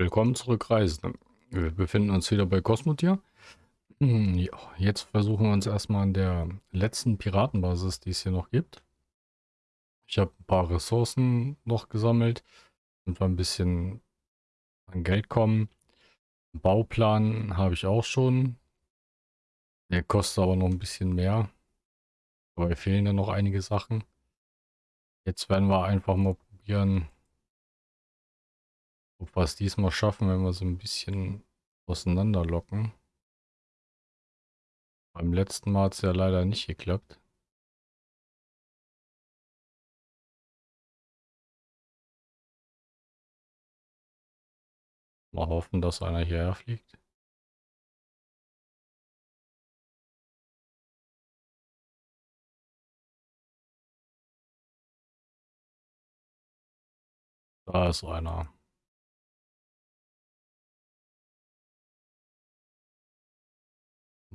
Willkommen zurück, Reisende. Wir befinden uns wieder bei Cosmotier. Hm, jetzt versuchen wir uns erstmal an der letzten Piratenbasis, die es hier noch gibt. Ich habe ein paar Ressourcen noch gesammelt und wir ein bisschen an Geld kommen. Bauplan habe ich auch schon. Der kostet aber noch ein bisschen mehr. Aber fehlen ja noch einige Sachen. Jetzt werden wir einfach mal probieren, ob wir es diesmal schaffen, wenn wir so ein bisschen auseinanderlocken. Beim letzten Mal hat es ja leider nicht geklappt. Mal hoffen, dass einer hierher fliegt. Da ist einer.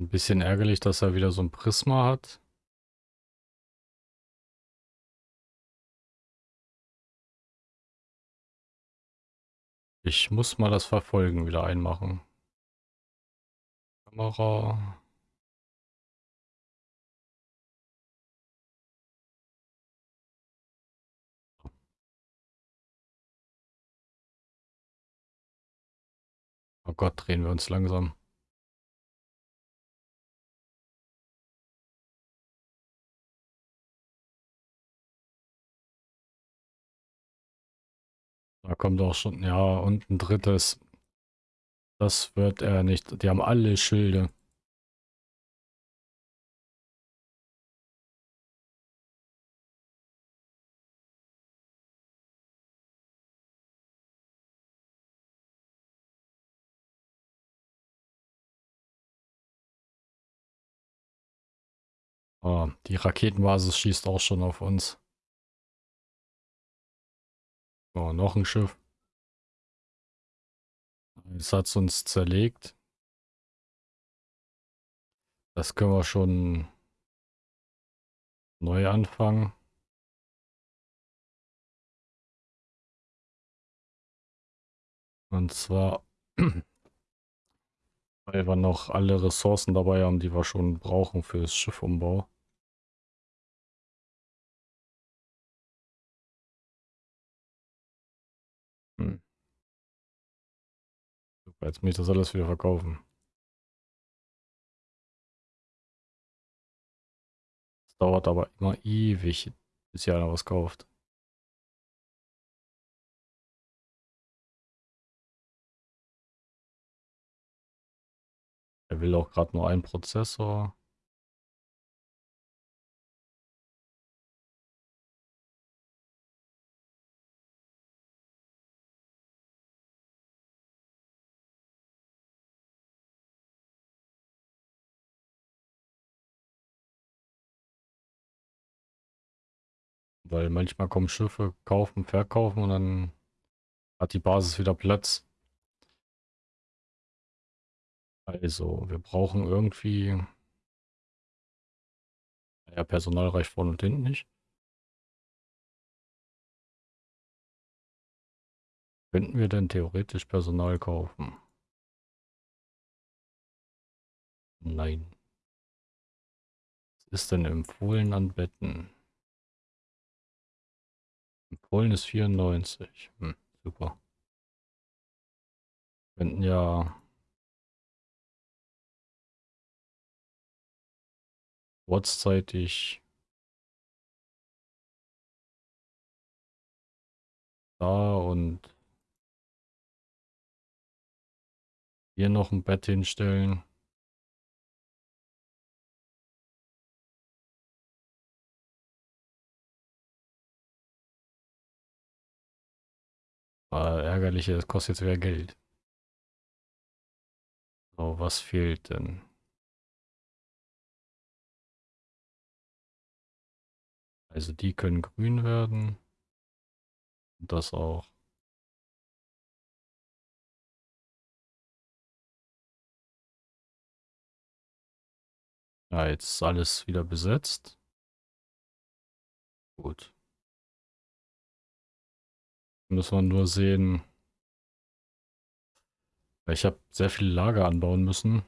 Ein bisschen ärgerlich, dass er wieder so ein Prisma hat. Ich muss mal das Verfolgen wieder einmachen. Kamera. Oh Gott, drehen wir uns langsam. Kommt auch schon, ja, und ein drittes. Das wird er nicht. Die haben alle Schilde. Oh, die Raketenbasis schießt auch schon auf uns. Oh, noch ein Schiff. Jetzt hat es uns zerlegt. Das können wir schon neu anfangen. Und zwar, weil wir noch alle Ressourcen dabei haben, die wir schon brauchen fürs Schiffumbau. Jetzt muss ich das alles wieder verkaufen. Das dauert aber immer ewig, bis hier einer was kauft. Er will auch gerade nur einen Prozessor. Weil manchmal kommen Schiffe, kaufen, verkaufen und dann hat die Basis wieder Platz. Also, wir brauchen irgendwie... Ja, Personal reicht vorne und hinten nicht. Könnten wir denn theoretisch Personal kaufen? Nein. Was ist denn empfohlen an Betten? Empfohlen ist 94. Hm, super. Könnten ja kurzzeitig da und hier noch ein Bett hinstellen. Aber ärgerlich, das kostet jetzt wieder Geld. So, was fehlt denn? Also die können grün werden. Und das auch. Ja, jetzt ist alles wieder besetzt. Gut. Müssen wir nur sehen, Ich habe sehr viele Lager anbauen müssen.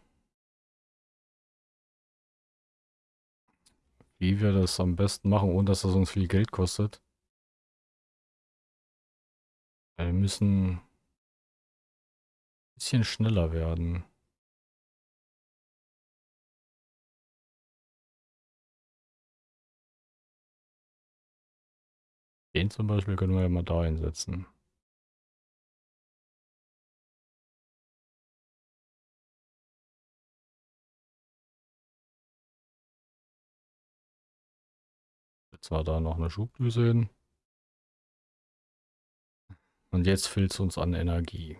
Wie wir das am besten machen, ohne dass das uns viel Geld kostet. Wir müssen ein bisschen schneller werden. Den zum Beispiel können wir ja mal da einsetzen. Jetzt war da noch eine Schubdüse hin. Und jetzt fehlt es uns an Energie.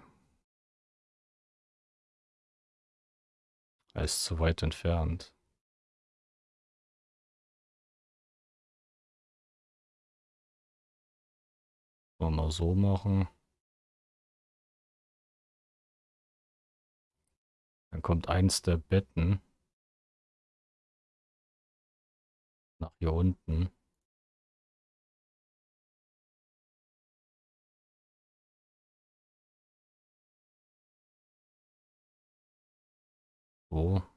Er ist zu weit entfernt. Mal so machen. Dann kommt eins der Betten nach hier unten. So.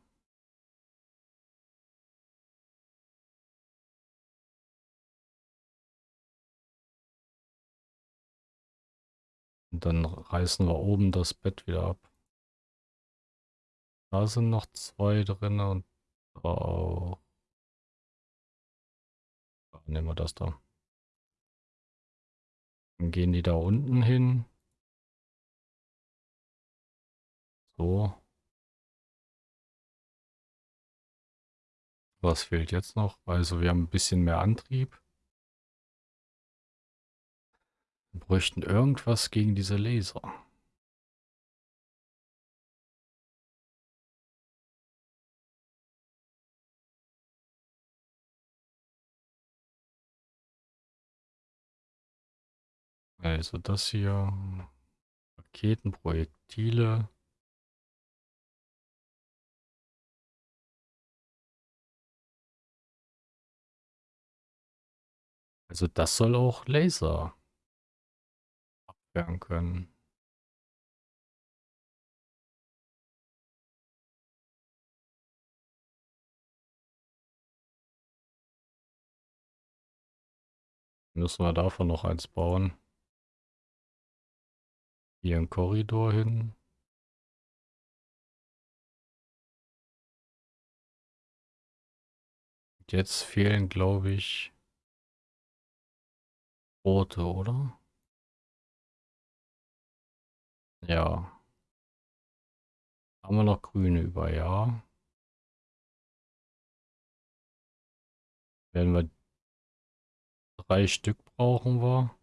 Und dann reißen wir oben das Bett wieder ab. Da sind noch zwei drin und auch. Nehmen wir das da. Dann gehen die da unten hin. So. Was fehlt jetzt noch? Also wir haben ein bisschen mehr Antrieb. Wir bräuchten irgendwas gegen diese Laser. Also das hier. Raketen, Projektile. Also das soll auch Laser abwehren können. Müssen wir davon noch eins bauen. Hier ein Korridor hin. Jetzt fehlen, glaube ich, rote, oder? Ja. Haben wir noch grüne über, ja. Werden wir drei Stück brauchen wir.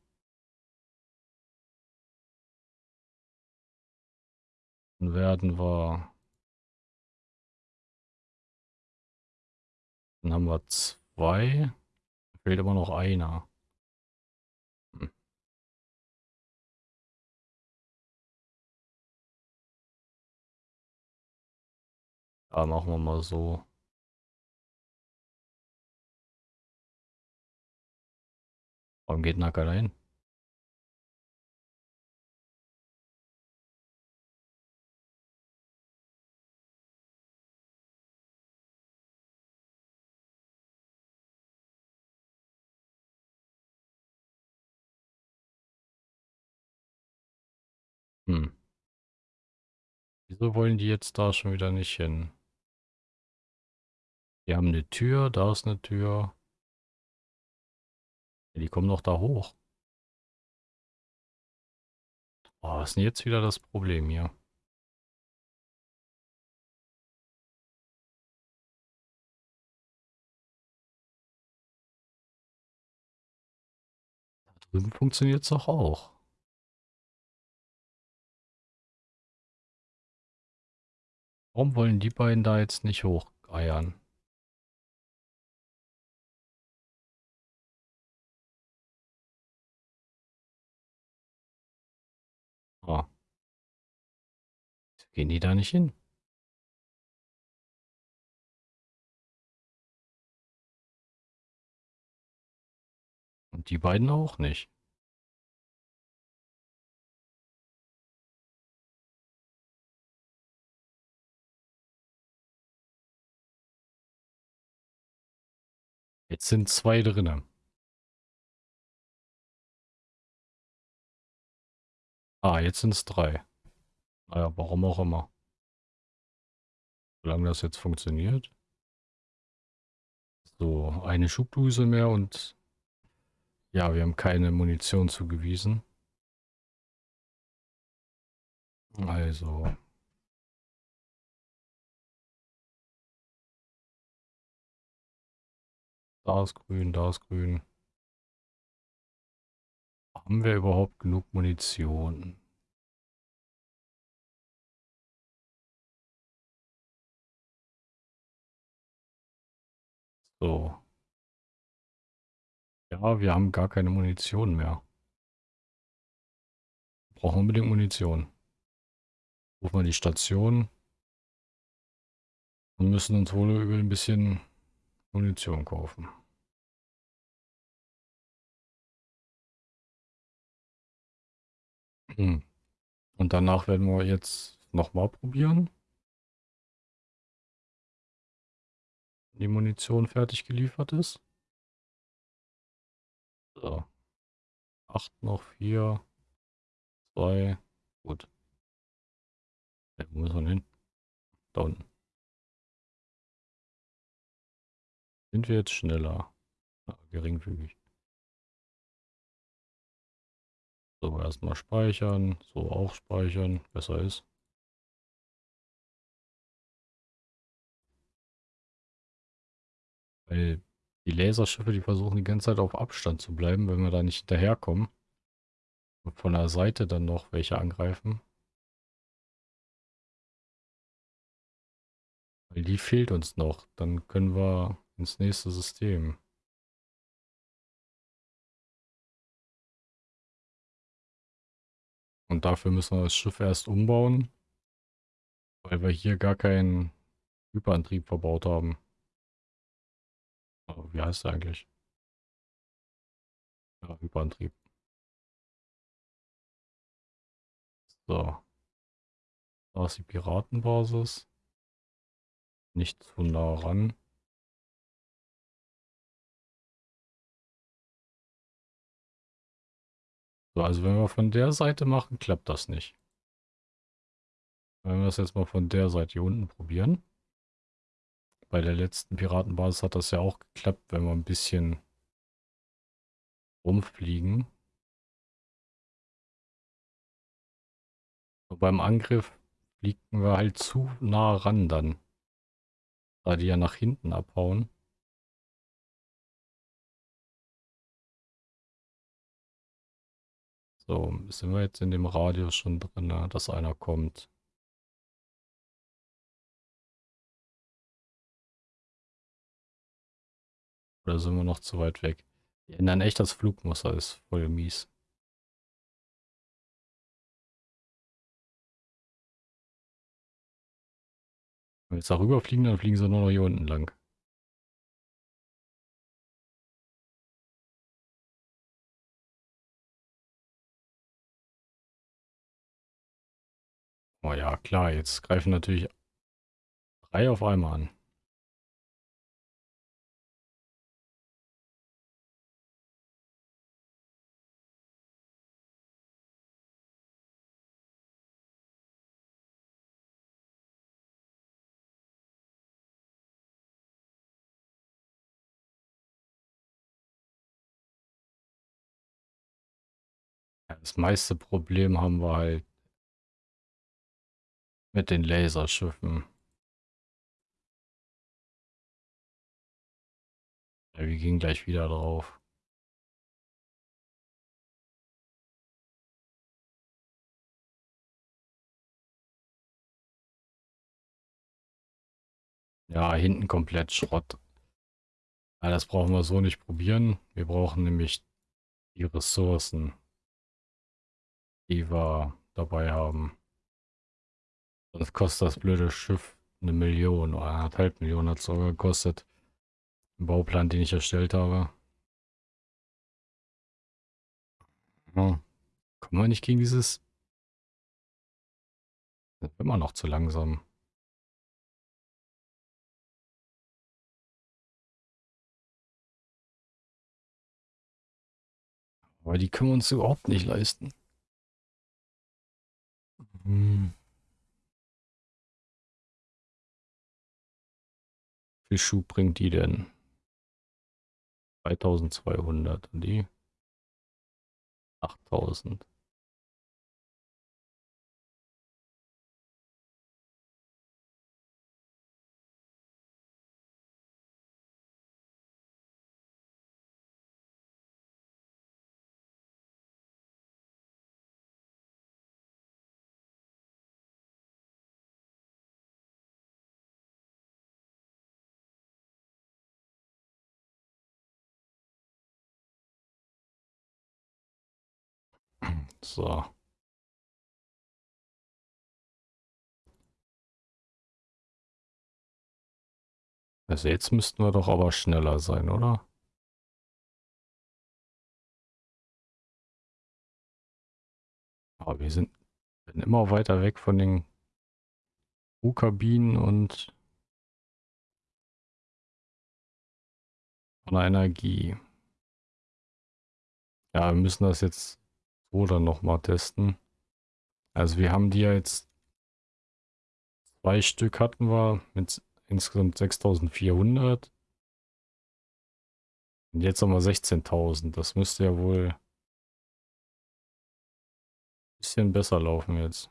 Dann werden wir... Dann haben wir zwei. Fehlt immer noch einer. Da machen wir mal so. Warum geht Nacker hin? Hm. Wieso wollen die jetzt da schon wieder nicht hin? Die haben eine Tür, da ist eine Tür. Ja, die kommen doch da hoch. Oh, was ist denn jetzt wieder das Problem hier? Da drüben funktioniert es doch auch. Warum wollen die beiden da jetzt nicht hocheiern? Gehen die da nicht hin? Und die beiden auch nicht. Jetzt sind zwei drinnen. Ah, jetzt sind es drei. Naja, warum auch immer. Solange das jetzt funktioniert. So, eine Schubdüse mehr und ja, wir haben keine Munition zugewiesen. Also. Da ist grün, da ist grün. Haben wir überhaupt genug Munition? So. Ja, wir haben gar keine Munition mehr. Brauchen unbedingt Munition. Rufen wir die Station. Und müssen uns wohl über ein bisschen Munition kaufen. Hm. Und danach werden wir jetzt nochmal probieren. Die Munition fertig geliefert ist. So. Acht noch, vier, zwei, gut. Ja, wo müssen wir hin? Da unten. Sind wir jetzt schneller? Ja, geringfügig. So, erstmal speichern. So, auch speichern. Besser ist. Weil die Laserschiffe, die versuchen die ganze Zeit auf Abstand zu bleiben, wenn wir da nicht hinterherkommen. Und von der Seite dann noch welche angreifen. Weil die fehlt uns noch. Dann können wir ins nächste System. Und dafür müssen wir das Schiff erst umbauen, weil wir hier gar keinen Hyperantrieb verbaut haben. Oh, wie heißt der eigentlich? Ja, Hyperantrieb. So. Da ist die Piratenbasis. Nicht zu nah ran. So, also wenn wir von der Seite machen, klappt das nicht. Wenn wir das jetzt mal von der Seite hier unten probieren. Bei der letzten Piratenbasis hat das ja auch geklappt, wenn wir ein bisschen rumfliegen. So, beim Angriff fliegen wir halt zu nah ran dann. Da die ja nach hinten abhauen. So, sind wir jetzt in dem Radius schon drin, ne, dass einer kommt. Oder sind wir noch zu weit weg? Die ändern echt das Flugmuster, ist voll mies. Wenn wir jetzt darüber fliegen, dann fliegen sie nur noch hier unten lang. Oh ja, klar, jetzt greifen natürlich drei auf einmal an. Das meiste Problem haben wir halt mit den Laserschiffen. Ja, wir gehen gleich wieder drauf. Ja, hinten komplett Schrott. Ja, das brauchen wir so nicht probieren. Wir brauchen nämlich die Ressourcen, die wir dabei haben. Sonst kostet das blöde Schiff eine Million oder anderthalb Millionen hat es sogar gekostet. Ein Bauplan, den ich erstellt habe. Ja. Kommen wir nicht gegen dieses... Das ist immer noch zu langsam. Aber die können wir uns überhaupt nicht leisten. Hm. Wie Schuh bringt die denn? 3200 und die 8000. So. Also jetzt müssten wir doch aber schneller sein, oder? Aber wir sind, immer weiter weg von den U-Kabinen und von der Energie. Ja, wir müssen das jetzt dann nochmal testen. Also wir haben die ja jetzt zwei Stück hatten wir mit insgesamt 6400. Und jetzt haben wir 16.000. Das müsste ja wohl ein bisschen besser laufen jetzt.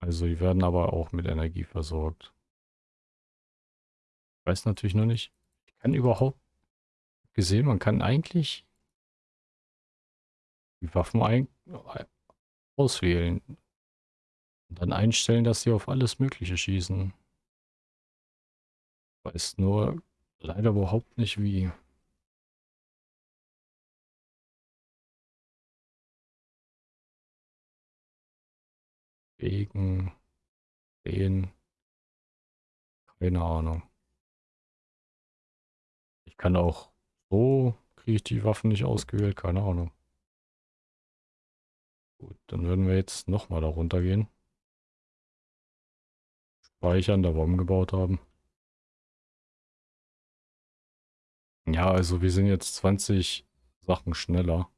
Also die werden aber auch mit Energie versorgt. Ich weiß natürlich noch nicht. Ich kann überhaupt gesehen, man kann eigentlich die Waffen ein auswählen. Und dann einstellen, dass sie auf alles Mögliche schießen. Weiß nur leider überhaupt nicht wie. Wegen, den, keine Ahnung. Ich kann auch so, kriege ich die Waffen nicht ausgewählt, keine Ahnung. Gut, dann würden wir jetzt nochmal da runter gehen. Speichern, da wir umgebaut haben. Ja, also wir sind jetzt 20 Sachen schneller.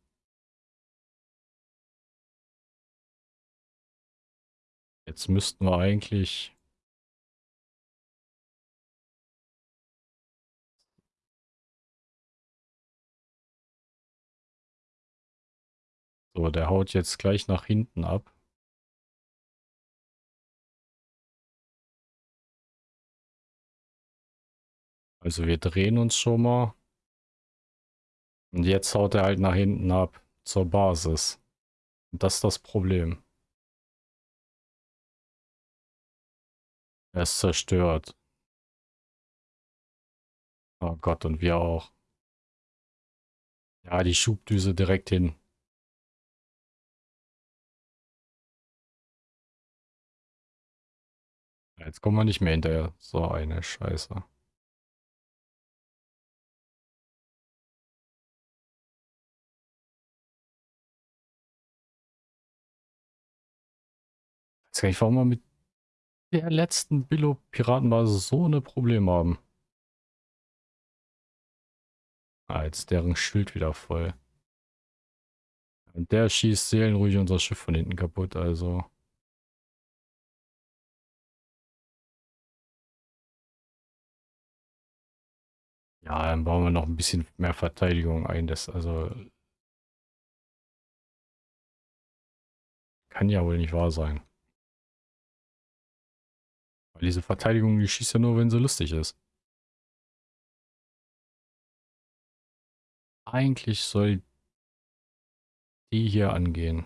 Jetzt müssten wir eigentlich... So, der haut jetzt gleich nach hinten ab. Also wir drehen uns schon mal. Und jetzt haut er halt nach hinten ab zur Basis. Und das ist das Problem. Er ist zerstört. Oh Gott, und wir auch. Ja, die Schubdüse direkt hin. Jetzt kommen wir nicht mehr hinterher. So eine Scheiße. Ich weiß gar nicht, warum wir mit der letzten Billo-Piratenbasis so eine Probleme haben. Ah, jetzt deren Schild wieder voll. Und der schießt seelenruhig unser Schiff von hinten kaputt, also. Ja, dann bauen wir noch ein bisschen mehr Verteidigung ein. Das also kann ja wohl nicht wahr sein. Weil diese Verteidigung, die schießt ja nur, wenn sie lustig ist. Eigentlich soll die hier angehen.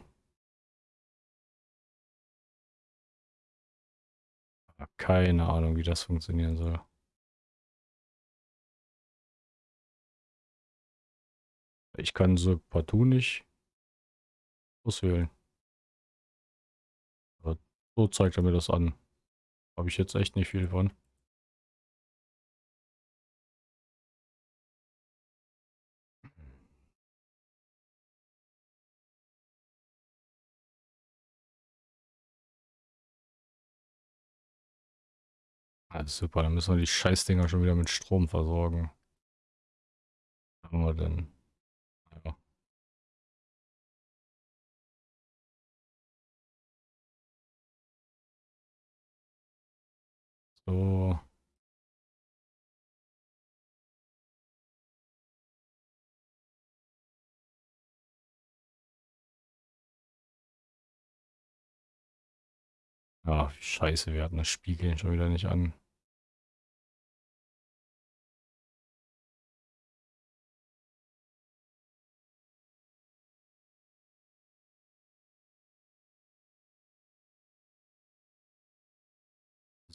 Keine Ahnung, wie das funktionieren soll. Ich kann so partout nicht auswählen. So zeigt er mir das an. Habe ich jetzt echt nicht viel von. Ah, super, dann müssen wir die Scheißdinger schon wieder mit Strom versorgen. Was haben wir denn? So. Ah, scheiße, wir hatten das Spiegeln schon wieder nicht an.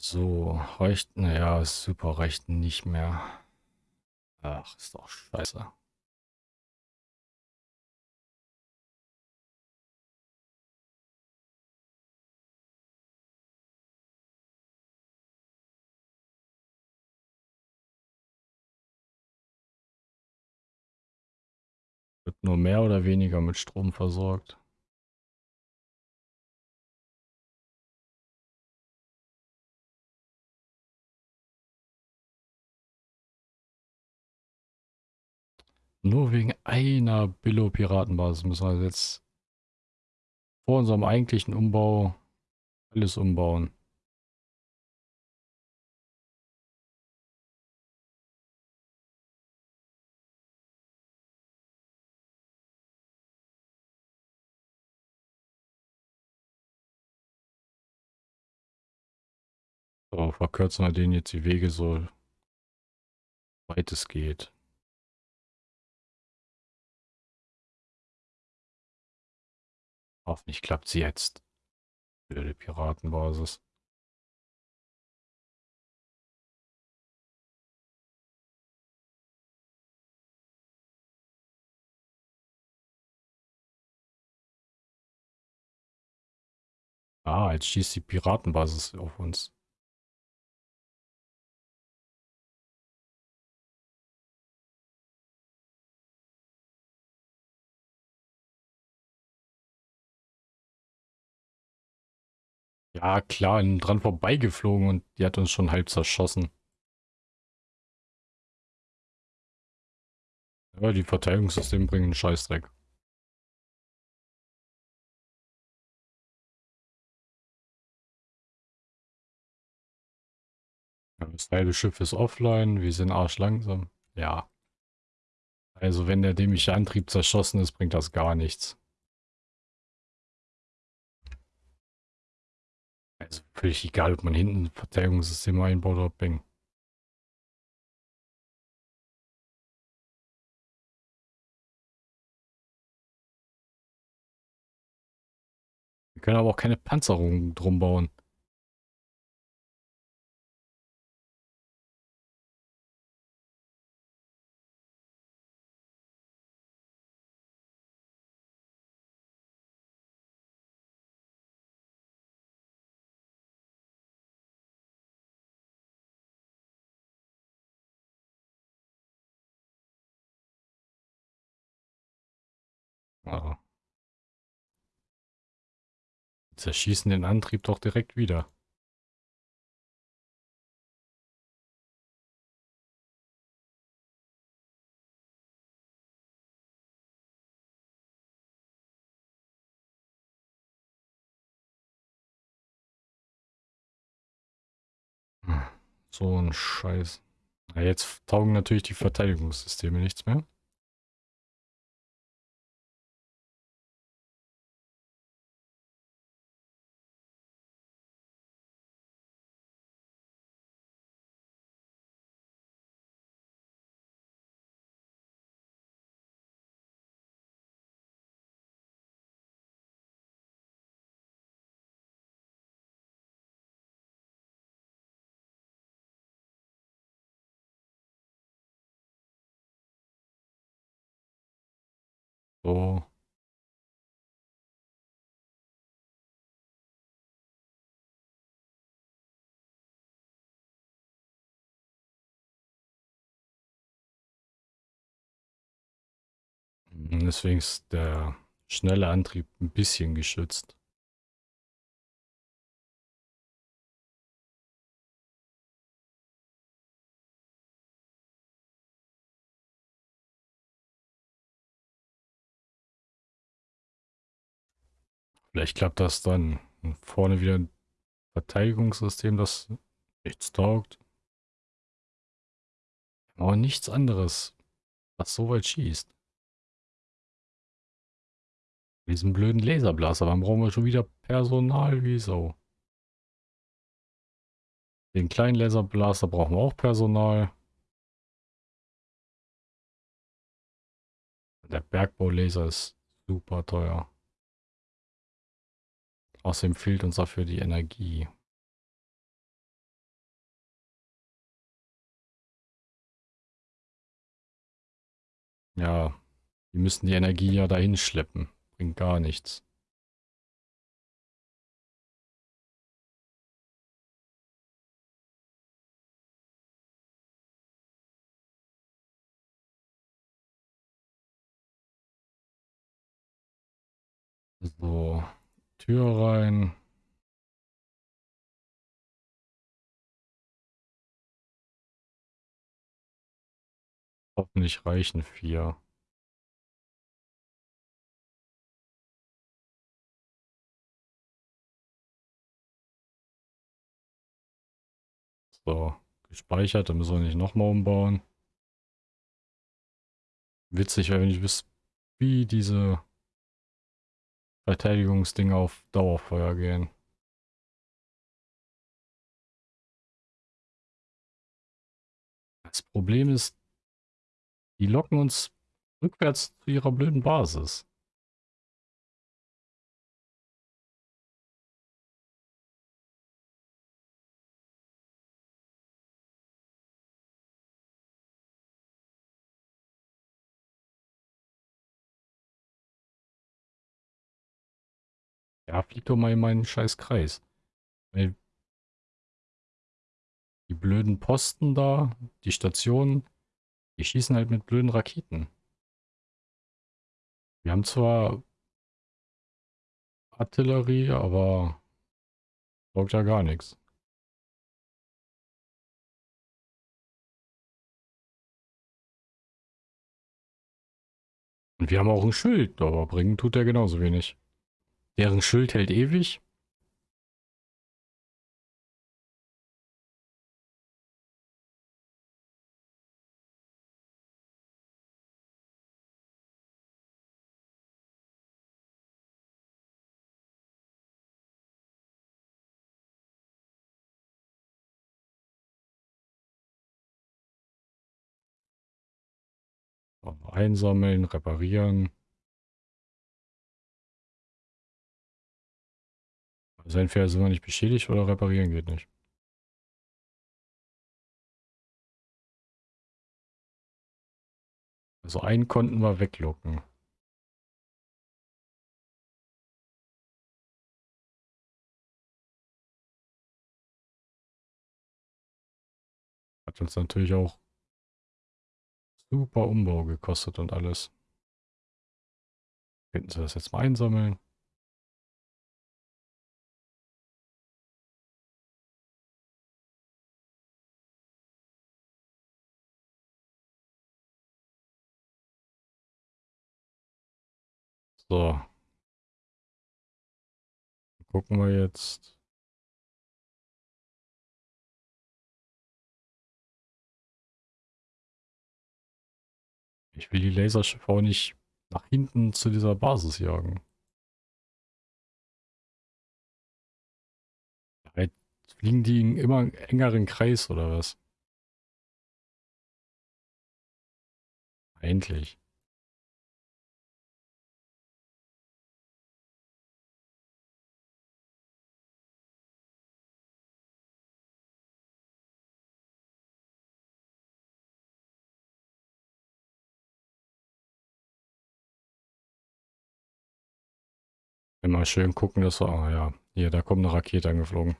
So, reicht, naja, super, reicht nicht mehr. Ach, ist doch scheiße. Wird nur mehr oder weniger mit Strom versorgt. Nur wegen einer Billo-Piratenbasis müssen wir jetzt vor unserem eigentlichen Umbau alles umbauen. So, verkürzen wir denen jetzt die Wege so weit es geht. Hoffentlich klappt sie jetzt. Blöde Piratenbasis. Ah, jetzt schießt die Piratenbasis auf uns. Ja, klar, dran vorbeigeflogen und die hat uns schon halb zerschossen. Ja, die Verteidigungssysteme bringen einen Scheißdreck. Das halbe Schiff ist offline, wir sind arschlangsam. Ja. Also wenn der dämliche Antrieb zerschossen ist, bringt das gar nichts. Also völlig egal, ob man hinten ein Verteidigungssystem einbaut oder Bang. Wir können aber auch keine Panzerung drum bauen. Zerschießen den Antrieb doch direkt wieder. So ein Scheiß. Ja, jetzt taugen natürlich die Verteidigungssysteme nichts mehr. So. Deswegen ist der schnelle Antrieb ein bisschen geschützt. Vielleicht klappt das dann. vorne wieder ein Verteidigungssystem, das nichts taugt. Aber nichts anderes, was so weit schießt. Diesen blöden Laserblaster, dann brauchen wir schon wieder Personal wie so. Den kleinen Laserblaster brauchen wir auch Personal. Der Bergbaulaser ist super teuer. Außerdem fehlt uns dafür die Energie. Ja, die müssen die Energie ja dahin schleppen. Bringt gar nichts. Tür rein. Hoffentlich reichen vier. So, gespeichert, dann müssen wir nicht nochmal umbauen. Witzig, wenn ich wüsste, wie diese Verteidigungsdinge auf Dauerfeuer gehen. Das Problem ist, die locken uns rückwärts zu ihrer blöden Basis. Ja, flieg doch mal in meinen scheiß Kreis. Die blöden Posten da, die Stationen, die schießen halt mit blöden Raketen. Wir haben zwar Artillerie, aber sorgt ja gar nichts. Und wir haben auch ein Schild, aber bringen tut er genauso wenig. Deren Schild hält ewig. Einsammeln, reparieren. Also entweder sind wir nicht beschädigt oder reparieren geht nicht. Also einen konnten wir weglocken. Hat uns natürlich auch super Umbau gekostet und alles. Könnten sie das jetzt mal einsammeln? So. Gucken wir jetzt. Ich will die Laserschiffe auch nicht nach hinten zu dieser Basis jagen. Fliegen die in immer engeren Kreis oder was? Endlich. Immer schön gucken, dass wir... Ah ja, hier, da kommt eine Rakete angeflogen.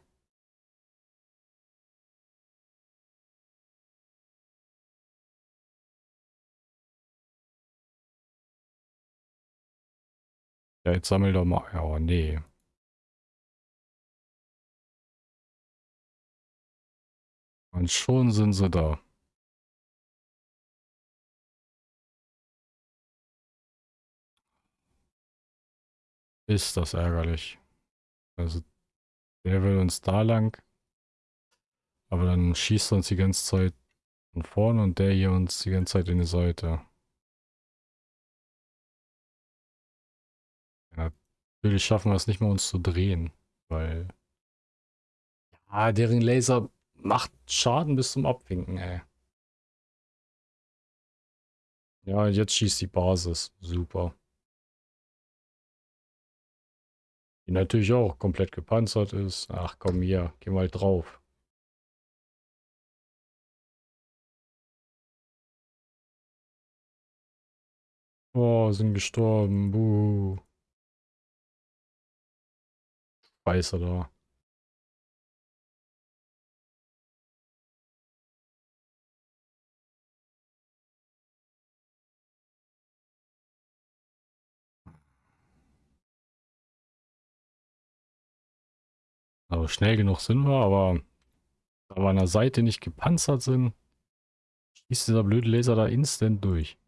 Ja, jetzt sammel doch mal... Ja, oh, nee. Und schon sind sie da. Ist das ärgerlich. Also, der will uns da lang. Aber dann schießt er uns die ganze Zeit von vorne und der hier uns die ganze Zeit in die Seite. Ja, natürlich schaffen wir es nicht mehr, uns zu drehen, weil... Ja, deren Laser macht Schaden bis zum Abwinken, ey. Ja, jetzt schießt die Basis. Super. Die natürlich auch komplett gepanzert ist. Ach komm hier, geh mal drauf. Oh, sind gestorben. Buh. Scheiße da. Also schnell genug sind wir, aber da wir an der Seite nicht gepanzert sind, schießt dieser blöde Laser da instant durch.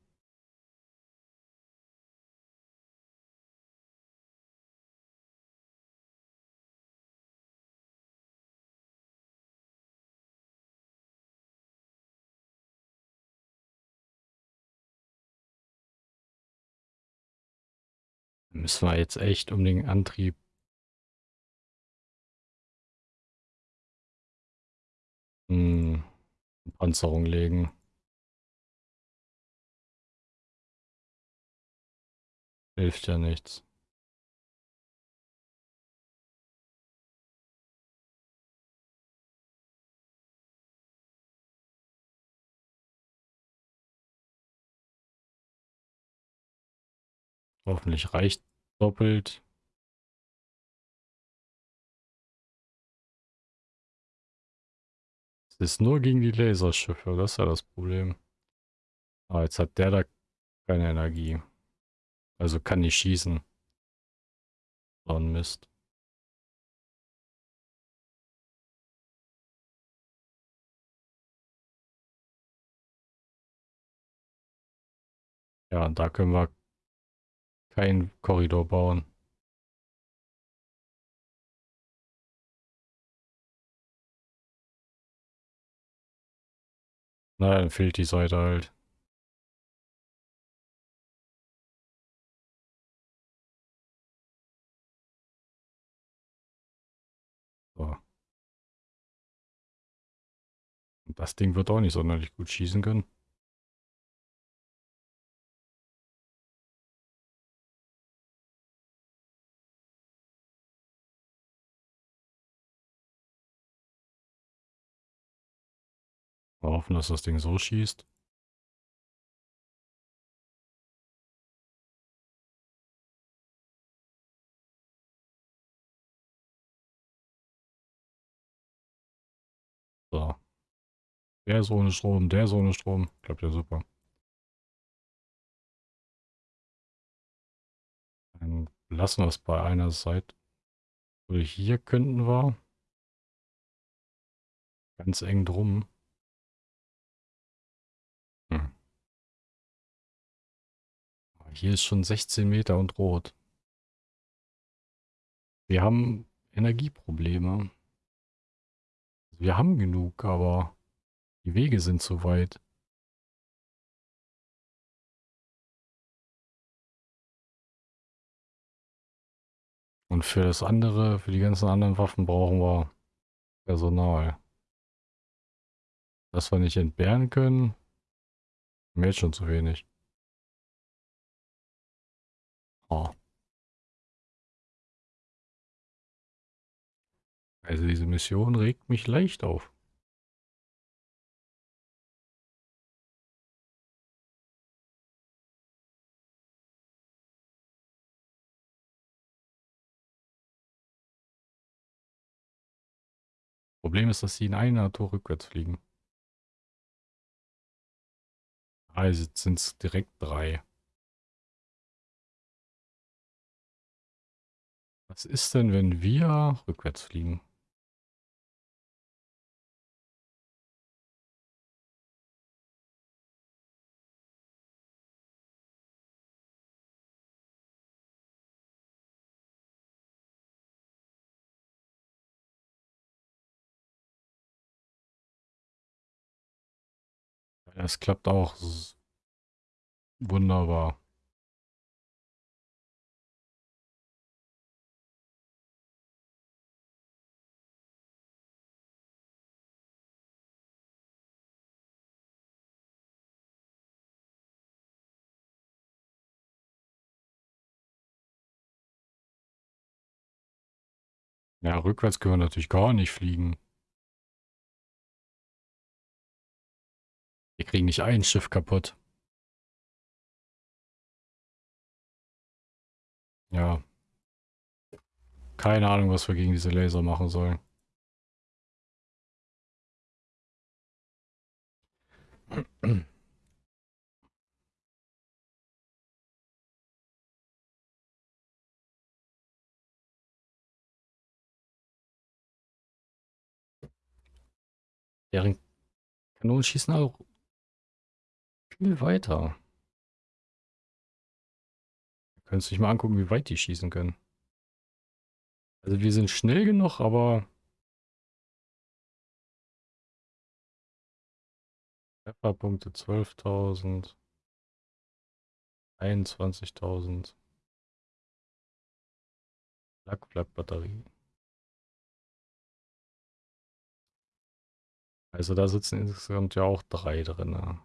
Müssen wir jetzt echt um den Antrieb Panzerung legen. Hilft ja nichts. Hoffentlich reicht doppelt. Ist nur gegen die Laserschiffe, das ist ja das Problem. Ah, jetzt hat der da keine Energie. Also kann nicht schießen. So ein Mist. Ja, da können wir keinen Korridor bauen. Na, dann fehlt die Seite halt. So. Das Ding wird auch nicht sonderlich gut schießen können. Hoffen, dass das Ding so schießt. So. Der ist ohne Strom, der ist ohne Strom. Klappt ja super. Dann lassen wir es bei einer Seite. Oder hier könnten wir ganz eng drum. Hier ist schon 16 Meter und rot. Wir haben Energieprobleme. Wir haben genug, aber die Wege sind zu weit. Und für das andere, für die ganzen anderen Waffen brauchen wir Personal. Dass wir nicht entbehren können, mir jetzt schon zu wenig. Oh. Also diese Mission regt mich leicht auf. Problem ist, dass sie in einer Tour rückwärts fliegen. Also sind es direkt drei. Was ist denn, wenn wir rückwärts fliegen? Es klappt auch wunderbar. Ja, rückwärts können wir natürlich gar nicht fliegen. Wir kriegen nicht ein Schiff kaputt. Ja. Keine Ahnung, was wir gegen diese Laser machen sollen. Deren Kanonen schießen auch viel weiter. Könntest du dich mal angucken, wie weit die schießen können. Also wir sind schnell genug, aber... Trefferpunkte 12.000. 21.000. Lackflak-Batterie. Also da sitzen insgesamt ja auch drei drin.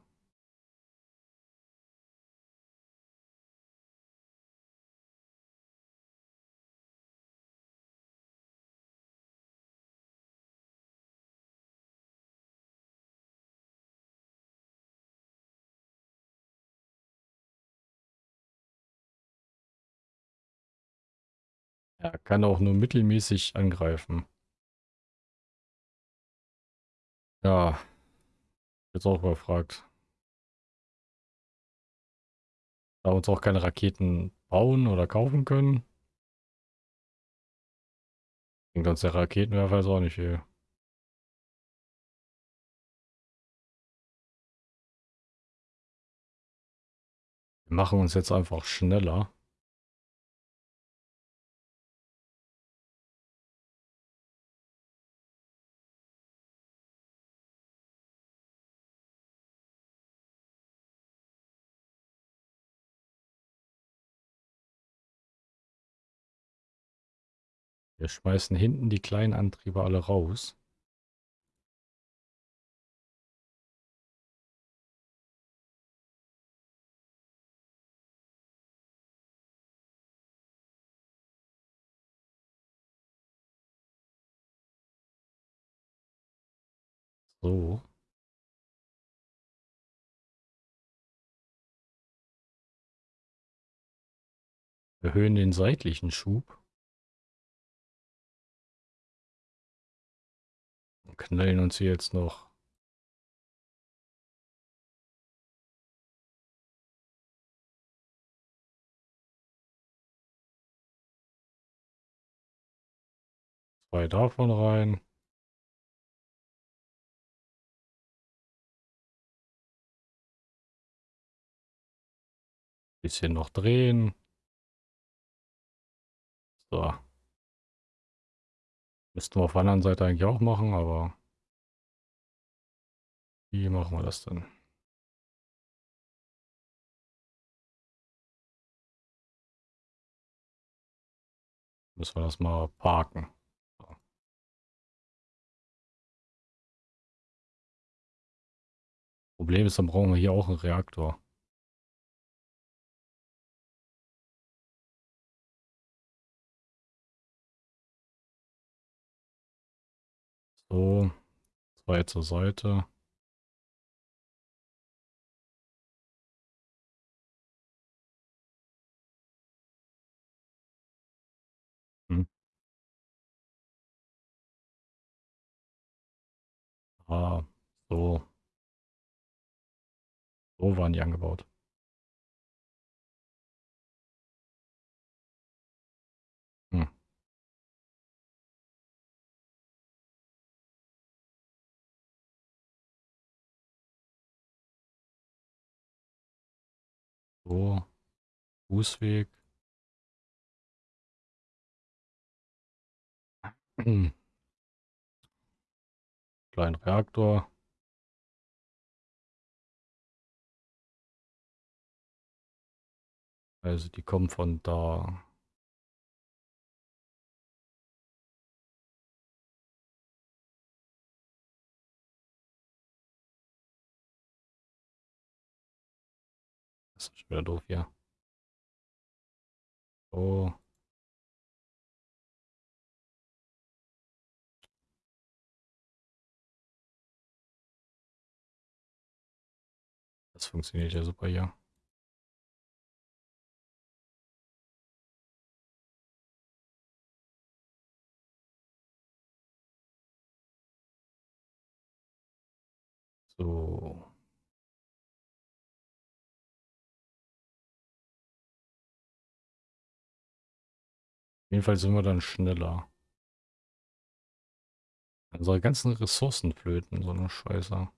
Er kann auch nur mittelmäßig angreifen. Ja. Jetzt auch überfragt. Da uns auch keine Raketen bauen oder kaufen können. Bringt uns der Raketenwerfer jetzt auch nicht viel. Wir machen uns jetzt einfach schneller. Wir schmeißen hinten die kleinen Antriebe alle raus. So. Erhöhen den seitlichen Schub. Knallen uns hier jetzt noch zwei davon rein. Bisschen noch drehen. So. Müssten wir auf der anderen Seite eigentlich auch machen, aber wie machen wir das denn? Müssen wir das mal parken. Problem ist, dann brauchen wir hier auch einen Reaktor. So, zwei zur Seite. Hm. Ah, so. So waren die angebaut. So. Fußweg. Kleinen Reaktor. Also die kommen von da. schon wieder doof hier. So. Das funktioniert ja super hier. So. Jedenfalls sind wir dann schneller. Unsere ganzen Ressourcen flöten, so eine Scheiße.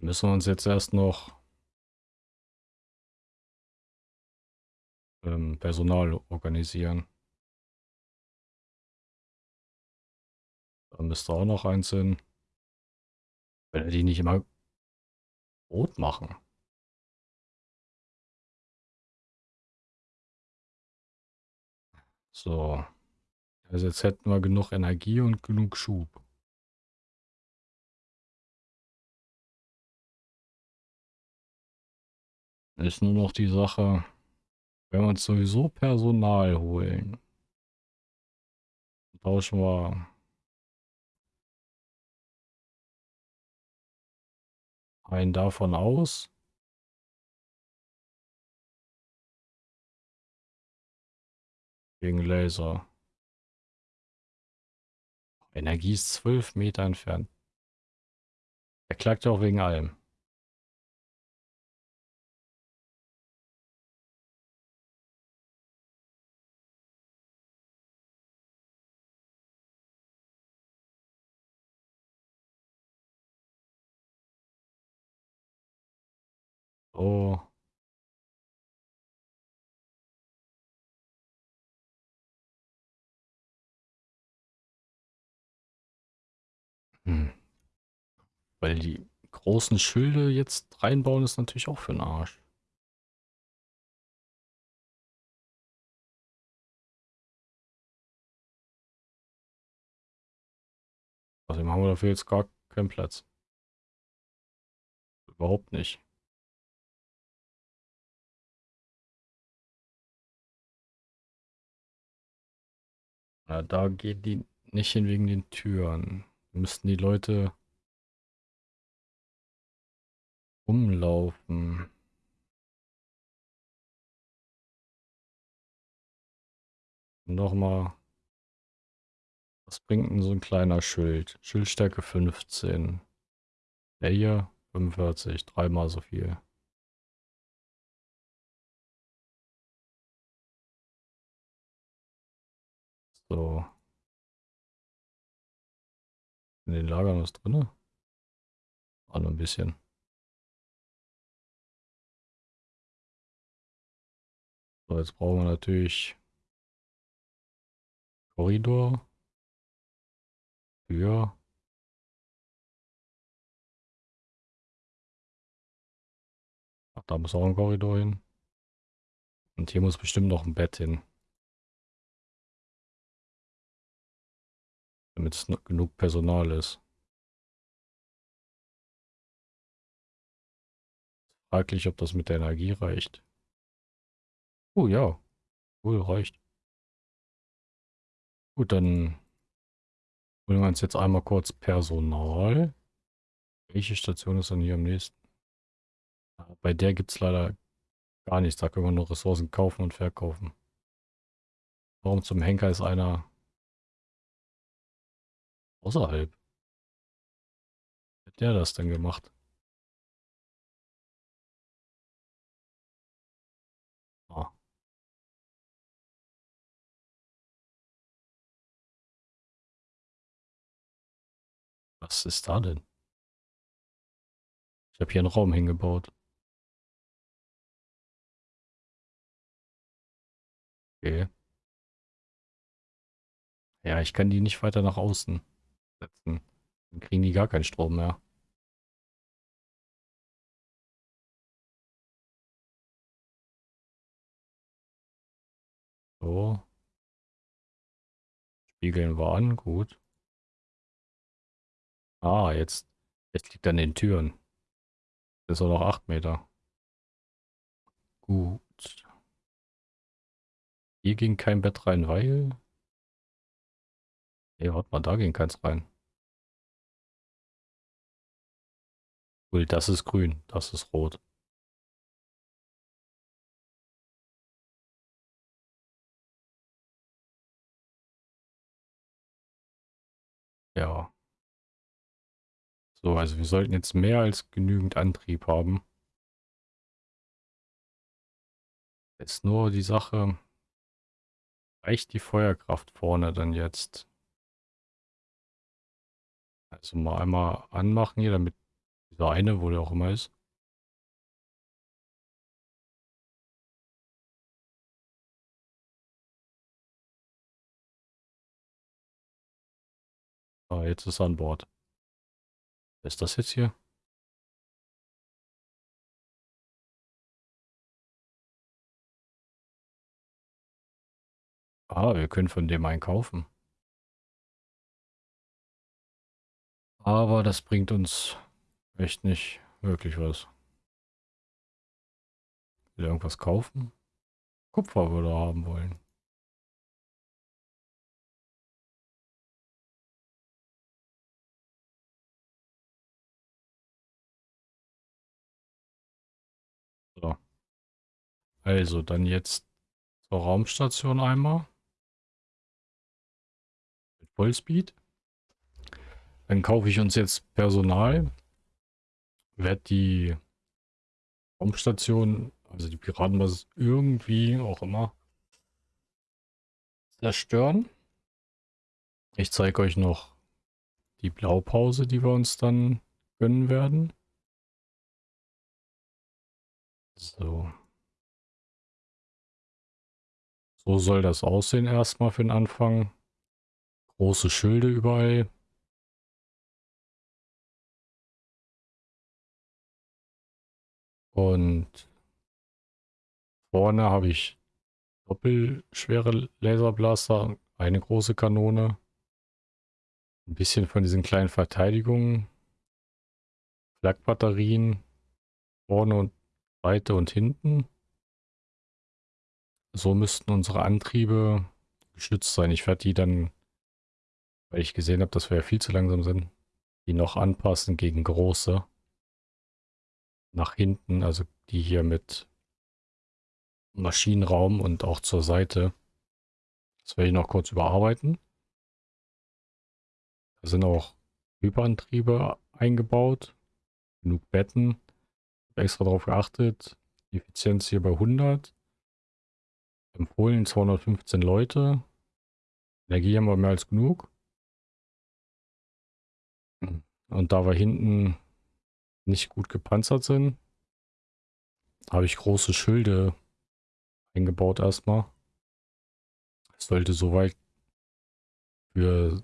Müssen wir uns jetzt erst noch ähm, Personal organisieren. Da müsste auch noch eins hin. Wenn wir die nicht immer rot machen. So. Also jetzt hätten wir genug Energie und genug Schub. Ist nur noch die Sache, wenn wir uns sowieso Personal holen, tauschen wir einen davon aus. Gegen Laser. Energie ist zwölf Meter entfernt. Er klagt ja auch wegen allem. Oh. Hm. Weil die großen Schilde jetzt reinbauen, ist natürlich auch für den Arsch. Außerdem haben wir dafür jetzt gar keinen Platz. Überhaupt nicht. Ja, da gehen die nicht hin wegen den Türen. Müssten die Leute umlaufen. Nochmal. Was bringt denn so ein kleiner Schild? Schildstärke 15. Der hier 45, dreimal so viel. So. In den Lagern was drin? Auch noch ein bisschen. So, jetzt brauchen wir natürlich Korridor. Tür. Ach, da muss auch ein Korridor hin. Und hier muss bestimmt noch ein Bett hin. Damit es genug Personal ist. Fraglich, ob das mit der Energie reicht. Oh ja, wohl reicht. Gut, dann holen wir uns jetzt einmal kurz Personal. Welche Station ist dann hier am nächsten? Bei der gibt es leider gar nichts. Da können wir nur Ressourcen kaufen und verkaufen. Warum zum Henker ist einer außerhalb? Hat der das denn gemacht? Ah. Was ist da denn? Ich habe hier einen Raum hingebaut. Okay. Ja, ich kann die nicht weiter nach außen setzen. Dann kriegen die gar keinen Strom mehr. So. Spiegeln wir an, gut. Ah, jetzt, jetzt liegt an den Türen. Das ist auch noch 8 Meter. Gut. Hier ging kein Bett rein, weil... Nee, warte mal, da ging keins rein. Cool, das ist grün, das ist rot. Ja. So, also wir sollten jetzt mehr als genügend Antrieb haben. Ist nur die Sache, reicht die Feuerkraft vorne dann jetzt? Also mal einmal anmachen hier, damit dieser eine, wo der auch immer ist. Ah, jetzt ist er an Bord. Wer ist das jetzt hier? Ah, wir können von dem einkaufen. Aber das bringt uns echt nicht wirklich was. Will irgendwas kaufen? Kupfer würde er haben wollen. So. Also, dann jetzt zur Raumstation einmal. Mit Vollspeed. Dann kaufe ich uns jetzt Personal. Werde die Raumstation, also die Piratenbasis, irgendwie auch immer zerstören. Ich zeige euch noch die Blaupause, die wir uns dann gönnen werden. So. So soll das aussehen erstmal für den Anfang. Große Schilde überall. Und vorne habe ich doppelschwere Laserblaster, eine große Kanone. Ein bisschen von diesen kleinen Verteidigungen. Flakbatterien vorne und Seite und hinten. So müssten unsere Antriebe geschützt sein. Ich werde die dann, weil ich gesehen habe, dass wir ja viel zu langsam sind, die noch anpassen gegen große. Nach hinten, also die hier mit Maschinenraum und auch zur Seite. Das werde ich noch kurz überarbeiten. Da sind auch Hyperantriebe eingebaut. Genug Betten. Extra darauf geachtet. Effizienz hier bei 100. Empfohlen 215 Leute. Energie haben wir mehr als genug. Und da wir hinten nicht gut gepanzert sind, habe ich große Schilde eingebaut erstmal. Es sollte soweit für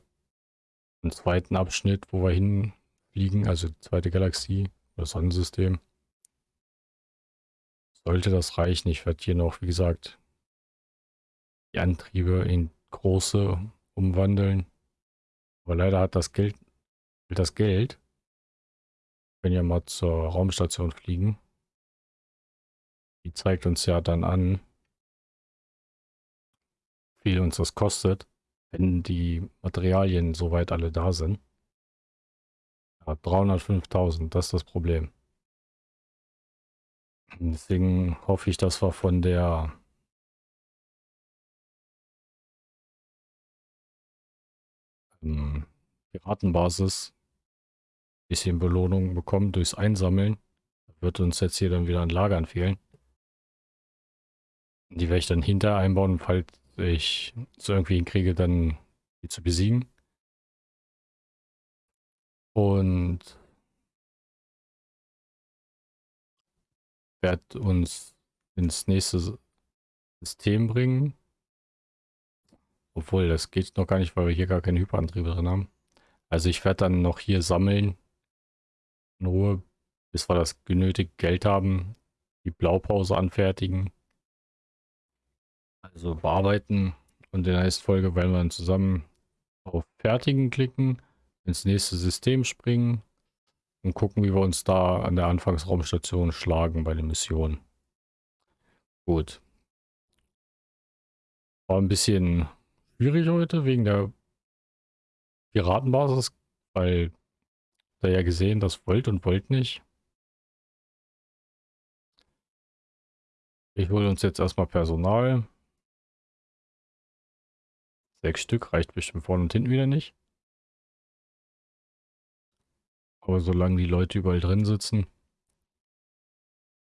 den zweiten Abschnitt, wo wir hinfliegen, also die zweite Galaxie, das Sonnensystem, sollte das reichen. Ich werde hier noch, wie gesagt, die Antriebe in große umwandeln. Aber leider hat das Geld, das Geld, wenn wir mal zur Raumstation fliegen, die zeigt uns ja dann an, wie viel uns das kostet, wenn die Materialien soweit alle da sind. Ja, 305.000, das ist das Problem. Deswegen hoffe ich, dass wir von der ähm, Piratenbasis bisschen Belohnung bekommen durchs Einsammeln. Wird uns jetzt hier dann wieder ein Lagern fehlen. Die werde ich dann hinter einbauen, falls ich es irgendwie hinkriege, dann die zu besiegen. Und werde uns ins nächste System bringen. Obwohl, das geht noch gar nicht, weil wir hier gar keine Hyperantriebe drin haben. Also ich werde dann noch hier sammeln. In Ruhe, bis wir das genötigte Geld haben. Die Blaupause anfertigen. Also bearbeiten. Und in der nächsten Folge werden wir dann zusammen auf Fertigen klicken, ins nächste System springen und gucken, wie wir uns da an der Anfangsraumstation schlagen bei den Missionen. Gut. War ein bisschen schwierig heute wegen der Piratenbasis, weil da ja gesehen, das wollt und wollt nicht. Ich hole uns jetzt erstmal Personal. Sechs Stück reicht bestimmt vorne und hinten wieder nicht. Aber solange die Leute überall drin sitzen,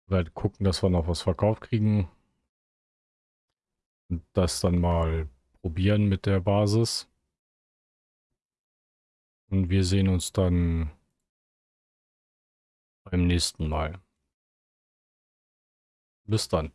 werden gucken, dass wir noch was verkauft kriegen. Und das dann mal probieren mit der Basis. Und wir sehen uns dann beim nächsten Mal. Bis dann.